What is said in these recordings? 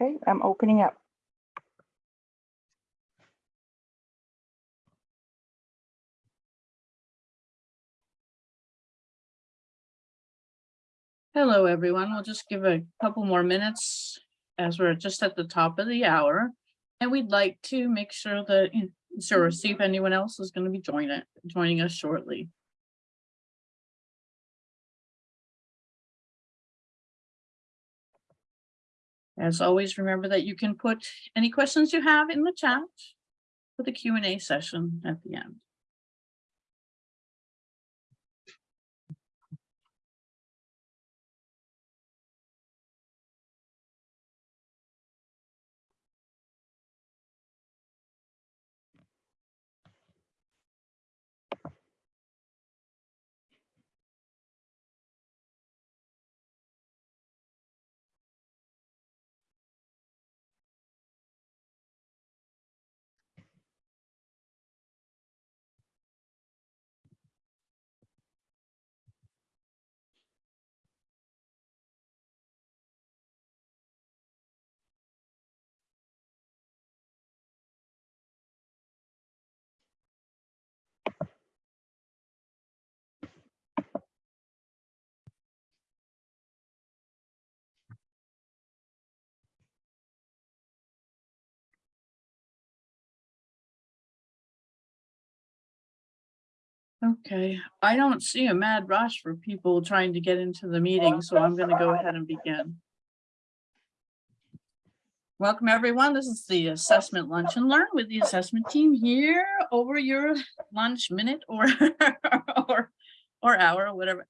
Okay, I'm opening up. Hello, everyone. We'll just give a couple more minutes as we're just at the top of the hour. And we'd like to make sure that, sure, see if anyone else is going to be joining joining us shortly. As always, remember that you can put any questions you have in the chat for the Q and A session at the end. Okay, I don't see a mad rush for people trying to get into the meeting, so I'm gonna go ahead and begin. Welcome, everyone. This is the assessment lunch and learn with the assessment team here over your lunch minute or or or hour, whatever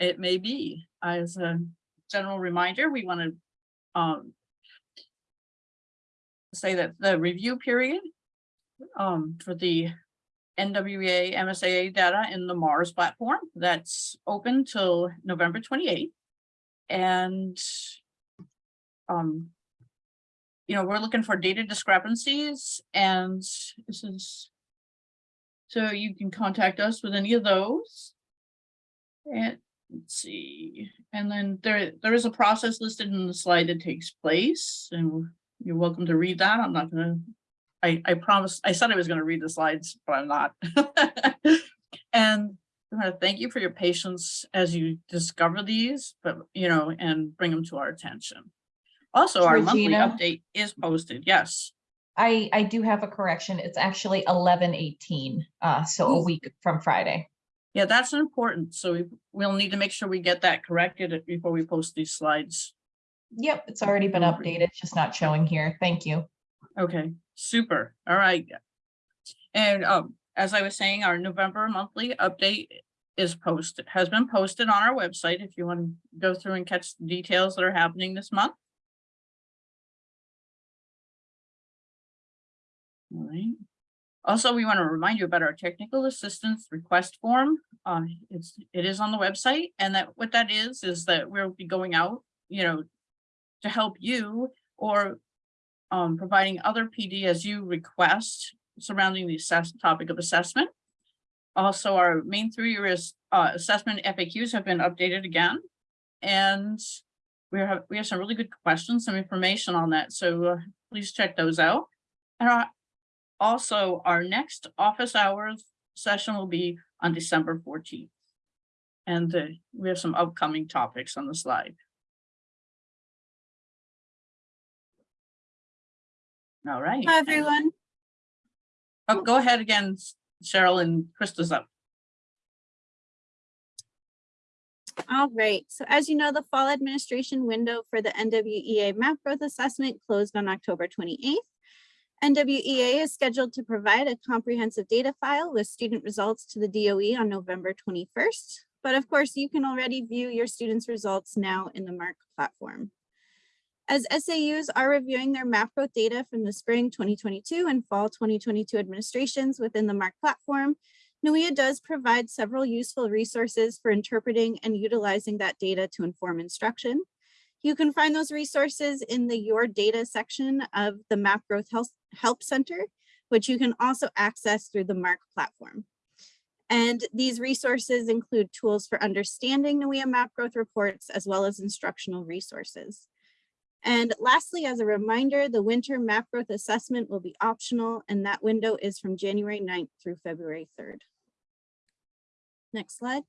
it may be. As a general reminder, we want to um say that the review period um for the NWEA MSAA data in the Mars platform that's open till November 28th. And um, you know, we're looking for data discrepancies and this is so you can contact us with any of those. And let's see, and then there there is a process listed in the slide that takes place and you're welcome to read that. I'm not gonna I, I promised, I said I was going to read the slides, but I'm not. and I want to thank you for your patience as you discover these, but you know, and bring them to our attention. Also, our monthly update is posted. Yes. I, I do have a correction. It's actually eleven eighteen, uh, so a week from Friday. Yeah, that's important. So we, we'll need to make sure we get that corrected before we post these slides. Yep, it's already been updated, it's just not showing here. Thank you. Okay, super. All right. And um, as I was saying, our November monthly update is posted, has been posted on our website if you want to go through and catch the details that are happening this month. All right. Also, we want to remind you about our technical assistance request form. Uh, it's, it is on the website and that what that is, is that we'll be going out, you know, to help you or um, providing other PD as you request surrounding the assess topic of assessment. Also, our Maine through-year uh, assessment FAQs have been updated again. And we have we have some really good questions, some information on that. So uh, please check those out. And our, also our next office hours session will be on December 14th. And uh, we have some upcoming topics on the slide. All right. Hi, everyone. Oh, go ahead again, Cheryl and Krista's up. All right. So as you know, the fall administration window for the NWEA map growth assessment closed on October 28th. NWEA is scheduled to provide a comprehensive data file with student results to the DOE on November 21st. But of course, you can already view your students' results now in the MARC platform. As SAUs are reviewing their map growth data from the spring 2022 and fall 2022 administrations within the MARC platform, NWEA does provide several useful resources for interpreting and utilizing that data to inform instruction. You can find those resources in the Your Data section of the Map Growth Help Center, which you can also access through the MARC platform. And these resources include tools for understanding NWEA map growth reports as well as instructional resources. And lastly, as a reminder, the winter map growth assessment will be optional and that window is from January 9th through February 3rd. Next slide.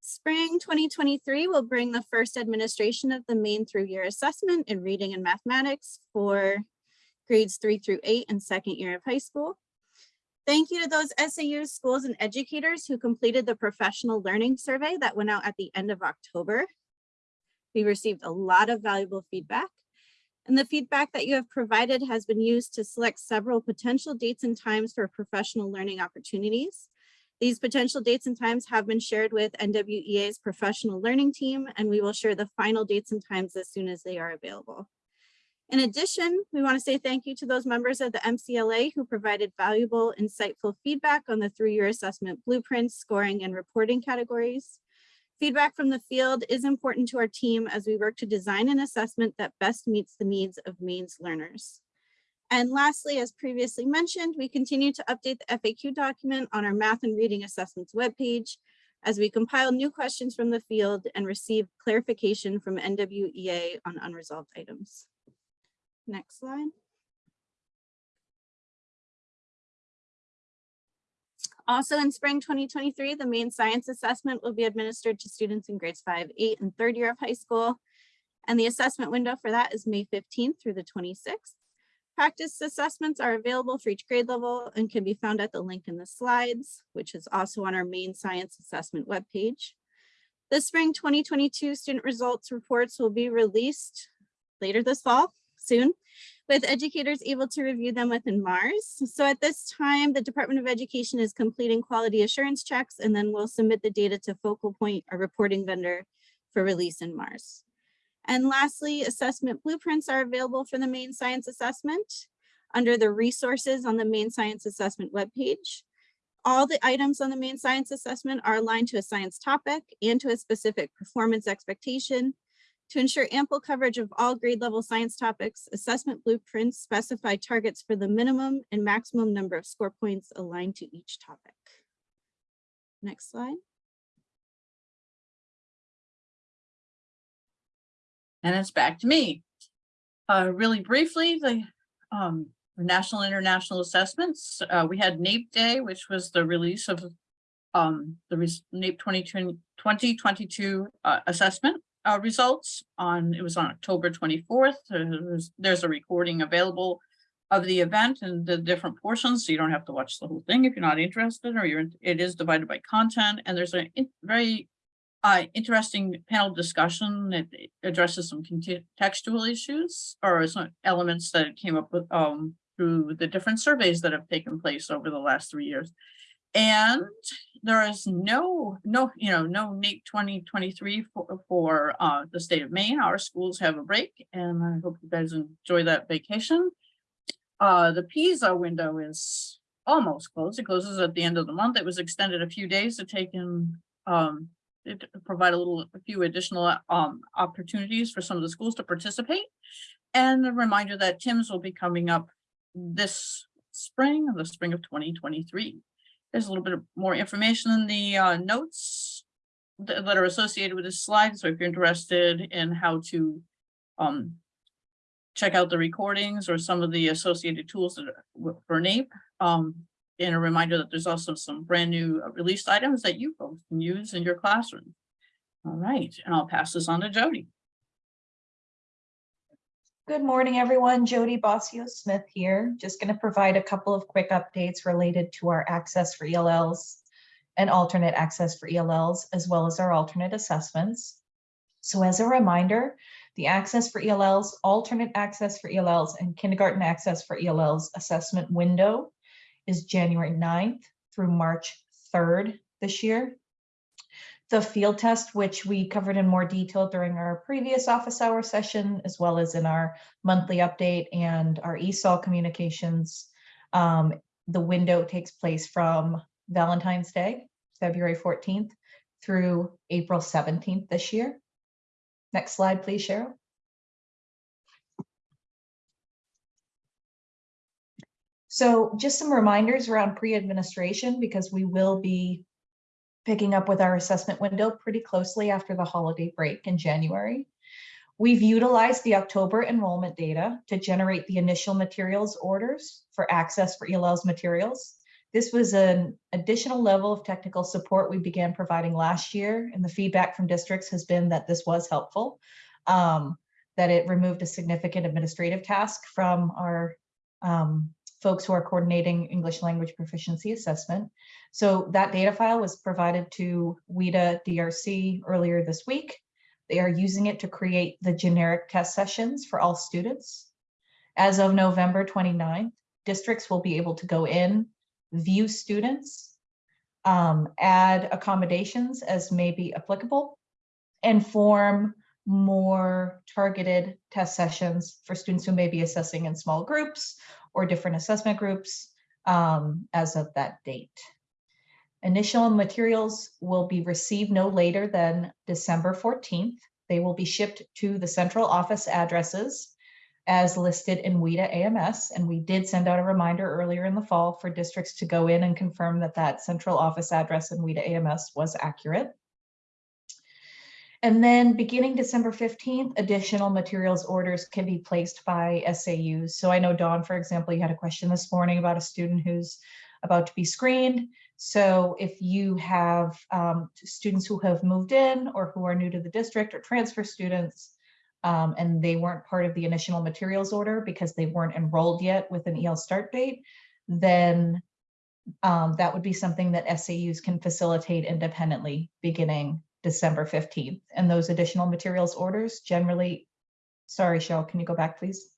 Spring 2023 will bring the first administration of the Maine through year assessment in reading and mathematics for grades three through eight and second year of high school. Thank you to those SAUs, schools, and educators who completed the professional learning survey that went out at the end of October. We received a lot of valuable feedback. And the feedback that you have provided has been used to select several potential dates and times for professional learning opportunities. These potential dates and times have been shared with NWEA's professional learning team, and we will share the final dates and times as soon as they are available. In addition, we want to say thank you to those members of the MCLA who provided valuable, insightful feedback on the through-year assessment blueprints, scoring, and reporting categories. Feedback from the field is important to our team as we work to design an assessment that best meets the needs of Maine's learners. And lastly, as previously mentioned, we continue to update the FAQ document on our math and reading assessments webpage as we compile new questions from the field and receive clarification from NWEA on unresolved items. Next slide. Also in spring 2023, the Maine science assessment will be administered to students in grades five, eight, and third year of high school. And the assessment window for that is May 15th through the 26th. Practice assessments are available for each grade level and can be found at the link in the slides, which is also on our Maine science assessment webpage. The spring 2022 student results reports will be released later this fall, soon, with educators able to review them within Mars. So at this time, the Department of Education is completing quality assurance checks and then we'll submit the data to Focal Point, our reporting vendor, for release in Mars. And lastly, assessment blueprints are available for the Maine science assessment under the resources on the Maine science assessment webpage. All the items on the Maine science assessment are aligned to a science topic and to a specific performance expectation. To ensure ample coverage of all grade level science topics, assessment blueprints specify targets for the minimum and maximum number of score points aligned to each topic. Next slide. And it's back to me. Uh, really briefly, the, um, national international assessments, uh, we had NAEP Day, which was the release of um, the NAEP 2020 2022 uh, assessment uh, results on, it was on October 24th. There's, there's a recording available of the event and the different portions, so you don't have to watch the whole thing if you're not interested, or you're, it is divided by content, and there's a very uh, interesting panel discussion that addresses some contextual issues or some elements that came up with um, through the different surveys that have taken place over the last three years. And there is no, no, you know, no NAEP 2023 for, for uh, the state of Maine. Our schools have a break and I hope you guys enjoy that vacation. Uh, the PISA window is almost closed. It closes at the end of the month. It was extended a few days to take in um, it provide a little, a few additional um, opportunities for some of the schools to participate. And a reminder that TIMSS will be coming up this spring, the spring of 2023. There's a little bit more information in the uh, notes that, are associated with this slide. So if you're interested in how to um, check out the recordings or some of the associated tools that are for NAEP, um, and a reminder that there's also some brand new uh, released items that you folks can use in your classroom. All right, and I'll pass this on to Jody. Good morning, everyone. Jody Bossio Smith here. Just going to provide a couple of quick updates related to our access for ELLs and alternate access for ELLs, as well as our alternate assessments. So as a reminder, the access for ELLs, alternate access for ELLs, and kindergarten access for ELLs assessment window is January 9th through March 3rd this year. The field test, which we covered in more detail during our previous office hour session, as well as in our monthly update and our ESOL communications, um, the window takes place from Valentine's Day, February 14th, through April 17th this year. Next slide, please, Cheryl. So just some reminders around pre-administration because we will be picking up with our assessment window pretty closely after the holiday break in January. We've utilized the October enrollment data to generate the initial materials orders for access for ELL's materials. This was an additional level of technical support we began providing last year, and the feedback from districts has been that this was helpful. um, that it removed a significant administrative task from our um, folks who are coordinating English language proficiency assessment. So that data file was provided to WIDA DRC earlier this week. They are using it to create the generic test sessions for all students. As of November 29th, districts will be able to go in, view students, um, add accommodations as may be applicable, and form more targeted test sessions for students who may be assessing in small groups or different assessment groups um, as of that date. Initial materials will be received no later than December 14th. They will be shipped to the central office addresses as listed in WIDA AMS. And we did send out a reminder earlier in the fall for districts to go in and confirm that that central office address in WIDA AMS was accurate. And then beginning December 15th, additional materials orders can be placed by SAUs. So I know Dawn, for example, you had a question this morning about a student who's about to be screened. So if you have um, students who have moved in or who are new to the district or transfer students, um, and they weren't part of the initial materials order because they weren't enrolled yet with an EL start date, then um, that would be something that SAUs can facilitate independently beginning December 15th. And those additional materials orders generally, sorry, Cheryl, can you go back, please?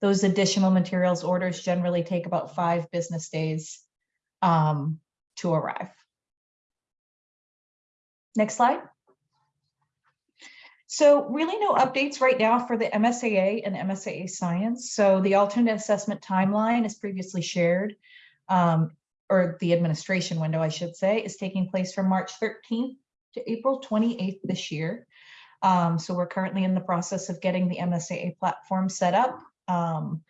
Those additional materials orders generally take about five business days um, to arrive. Next slide. So really no updates right now for the MSAA and MSAA science. So the alternate assessment timeline as previously shared um, or the administration window, I should say, is taking place from March 13th to April 28th this year. Um, so we're currently in the process of getting the MSAA platform set up um,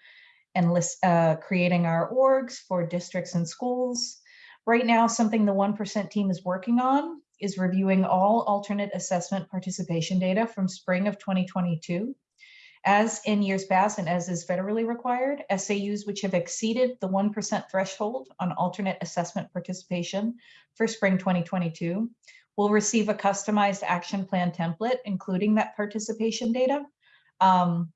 and list, uh, creating our orgs for districts and schools. Right now, something the 1% team is working on is reviewing all alternate assessment participation data from spring of 2022. As in years past and as is federally required, SAUs which have exceeded the 1% threshold on alternate assessment participation for spring 2022 will receive a customized action plan template, including that participation data, um,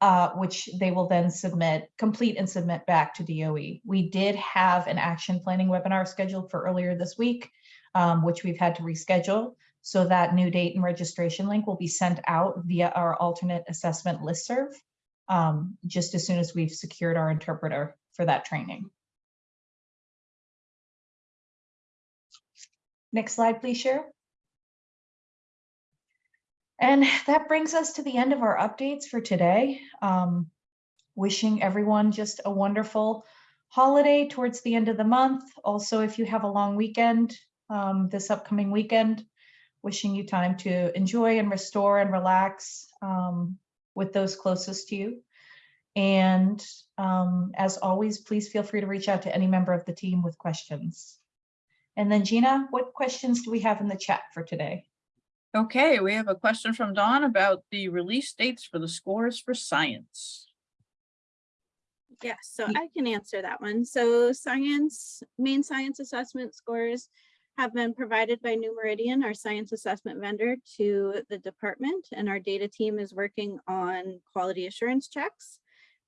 uh, which they will then submit, complete and submit back to DOE. We did have an action planning webinar scheduled for earlier this week, um, which we've had to reschedule. So that new date and registration link will be sent out via our alternate assessment listserv um, just as soon as we've secured our interpreter for that training. Next slide, please, Cheryl. And that brings us to the end of our updates for today. Um, wishing everyone just a wonderful holiday towards the end of the month. Also, if you have a long weekend um, this upcoming weekend, wishing you time to enjoy and restore and relax um, with those closest to you. And um, as always, please feel free to reach out to any member of the team with questions. And then Gina, what questions do we have in the chat for today? Okay, we have a question from Dawn about the release dates for the scores for science. Yeah, so I can answer that one. So science, Maine science assessment scores have been provided by New Meridian, our science assessment vendor to the department, and our data team is working on quality assurance checks,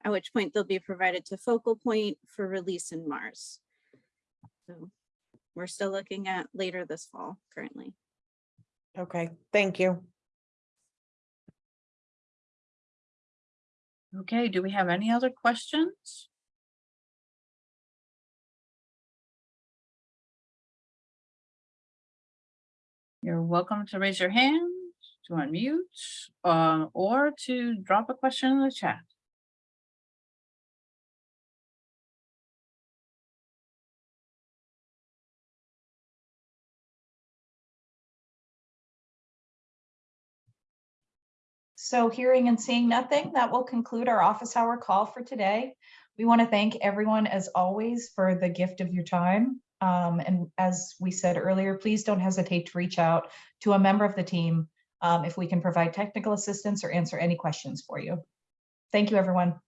at which point they'll be provided to Focal Point for release in Mars. So we're still looking at later this fall currently. Okay, thank you. Okay, do we have any other questions? You're welcome to raise your hand, to unmute, uh, or to drop a question in the chat. So hearing and seeing nothing, that will conclude our office hour call for today. We want to thank everyone as always for the gift of your time. Um, and as we said earlier, please don't hesitate to reach out to a member of the team um, if we can provide technical assistance or answer any questions for you. Thank you, everyone.